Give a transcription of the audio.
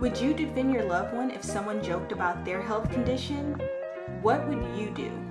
Would you defend your loved one if someone joked about their health condition? What would you do?